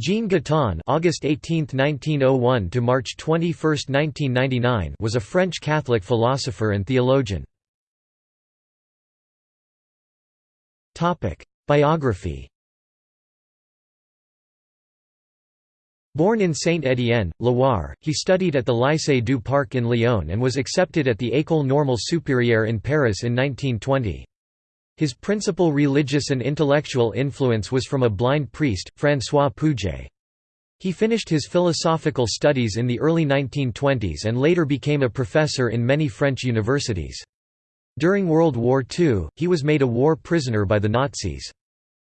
Jean Guitton August 18, 1901 to March 21, 1999 was a French Catholic philosopher and theologian. Biography Born in Saint-Étienne, Loire, he studied at the Lycée du Parc in Lyon and was accepted at the École Normale Supérieure in Paris in 1920. His principal religious and intellectual influence was from a blind priest, François Pouget. He finished his philosophical studies in the early 1920s and later became a professor in many French universities. During World War II, he was made a war prisoner by the Nazis.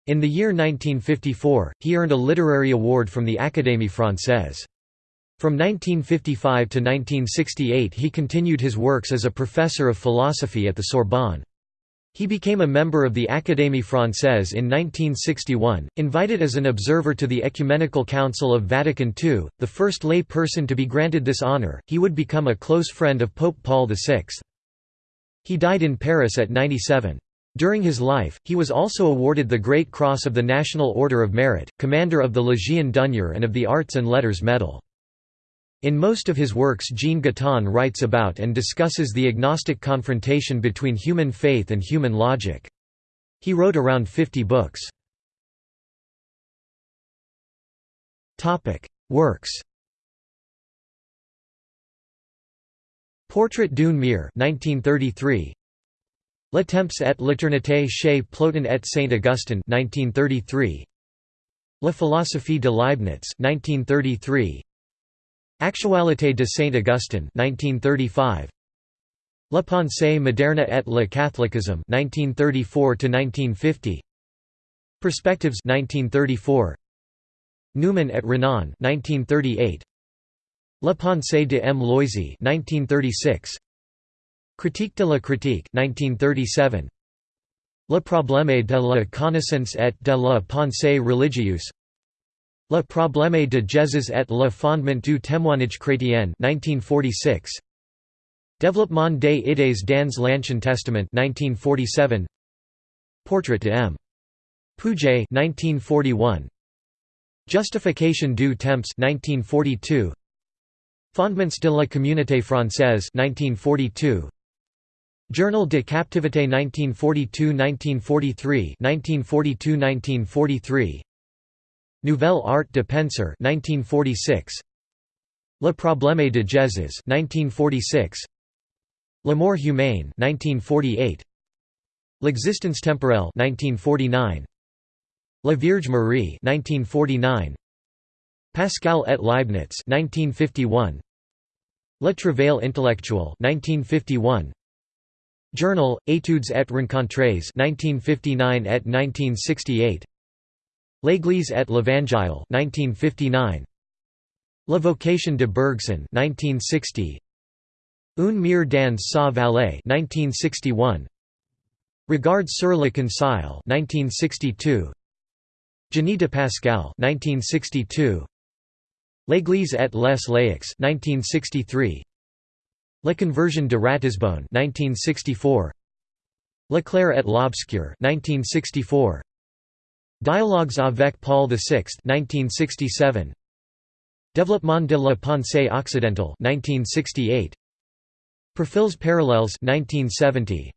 In the year 1954, he earned a literary award from the Académie Française. From 1955 to 1968 he continued his works as a professor of philosophy at the Sorbonne. He became a member of the Académie Française in 1961, invited as an observer to the Ecumenical Council of Vatican II, the first lay person to be granted this honor. He would become a close friend of Pope Paul VI. He died in Paris at 97. During his life, he was also awarded the Great Cross of the National Order of Merit, Commander of the Légion d'honneur and of the Arts and Letters Medal. In most of his works Jean Guitton writes about and discusses the agnostic confrontation between human faith and human logic. He wrote around 50 books. Works Portrait d'une mère 1933 Le temps et l'éternité chez Plotin et Saint-Augustin 1933 La philosophie de Leibniz 1933 Actualité de Saint-Augustin 1935 La pensée moderne et le catholicisme 1934 1950 Perspectives 1934 Newman et Renan 1938 La pensée de M. Loisy 1936 Critique de la critique 1937 Le problème de la connaissance et de la pensée religieuse Le problème de Jésus et le fondement du témoignage chrétien 1946 Développement des idées dans l'Ancien Testament 1947 Portrait de M. Pouget 1941 Justification du temps 1942 Fondements de la communauté française 1942 Journal de captivité 1942–1943 1942–1943 Nouvelle Art de Penser 1946 Le problème de Jésus 1946 L'amour humain 1948 L'existence temporelle 1949 La Vierge Marie 1949 Pascal et Leibniz 1951 Le travail intellectuel 1951 Journal, Études et rencontres 1959 et 1968 L'Église et l'Évangile 1959 La vocation de Bergson 1960 Un mur dans sa vallée 1961 Regard sur le concile 1962 Génie de Pascal 1962 L'Église et les laïcs 1963 La conversion de Ratisbonne 1964 La claire et l'obscur 1964 Dialogues avec Paul VI 1967 Développement de la pensée occidentale 1968 Profils parallèles 1970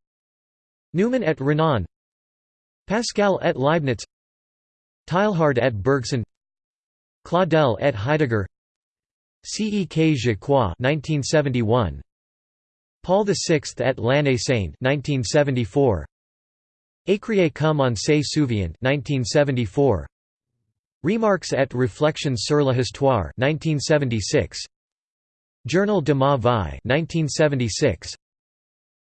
Newman et Renan. Pascal et Leibniz. Teilhard et Bergson. Claudel et Heidegger. Cek je crois 1971 Paul VI at l'année sainte 1974 Écrier comme on se souvient 1974 Remarques et réflexions sur l'histoire 1976 Journal de ma vie 1976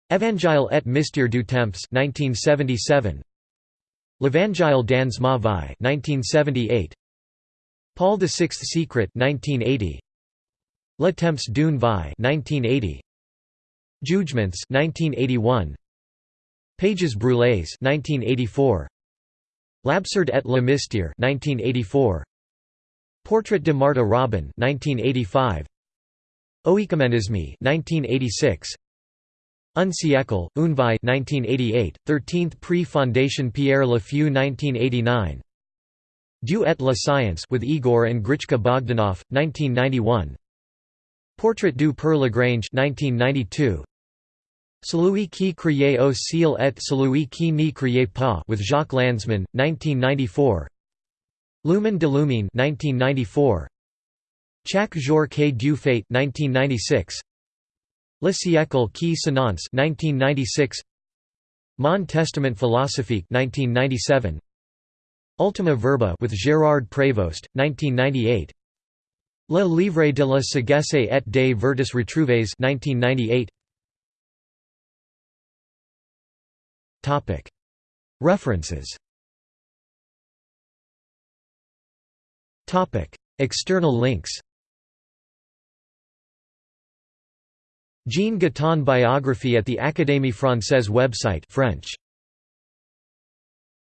Évangile et mystère du temps 1977 L'Évangile dans ma vie 1978 Paul VI Secret 1980 Le temps d'une vie 1980 Jugements 1981 Pages Brûlées 1984 L'absurde et le mystère 1984 Portrait de Marthe Robin 1985 Oecumenisme 1986 Un siècle, une vie 1988, 13th Prix Fondation Pierre Lafue 1989 Dieu et la science with Igor and Grichka Bogdanov, 1991. Portrait du Père Lagrange 1992. Celui qui criait au ciel et celui qui n'y criait pas with Jacques Lanzmann, 1994. Lumen de Lumine 1994. Chaque jour que Dieu fait 1996. Le siècle qui s'annonce 1996. Mon Testament philosophique 1997. Ultima Verba with Gérard Prévost, 1998. Le Livre de la sagesse et des vertus retrouvées 1998. References. External links. Jean Guitton biography at the Académie Française website French